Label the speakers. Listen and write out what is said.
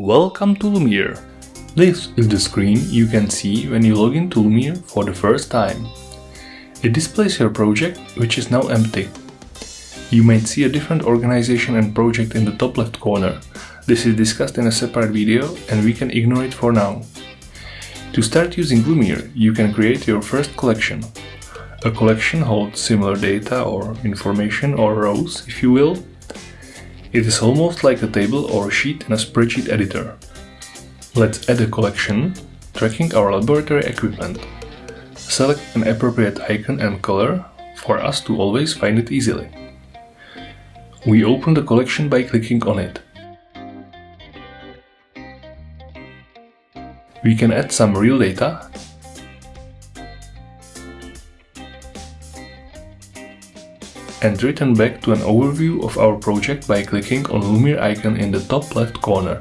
Speaker 1: Welcome to Lumiere. This is the screen you can see when you log into Lumiere for the first time. It displays your project, which is now empty. You might see a different organization and project in the top left corner. This is discussed in a separate video and we can ignore it for now. To start using Lumiere, you can create your first collection. A collection holds similar data or information or rows, if you will, it is almost like a table or a sheet in a spreadsheet editor. Let's add a collection, tracking our laboratory equipment. Select an appropriate icon and color for us to always find it easily. We open the collection by clicking on it. We can add some real data and return back to an overview of our project by clicking on Lumiere icon in the top left corner.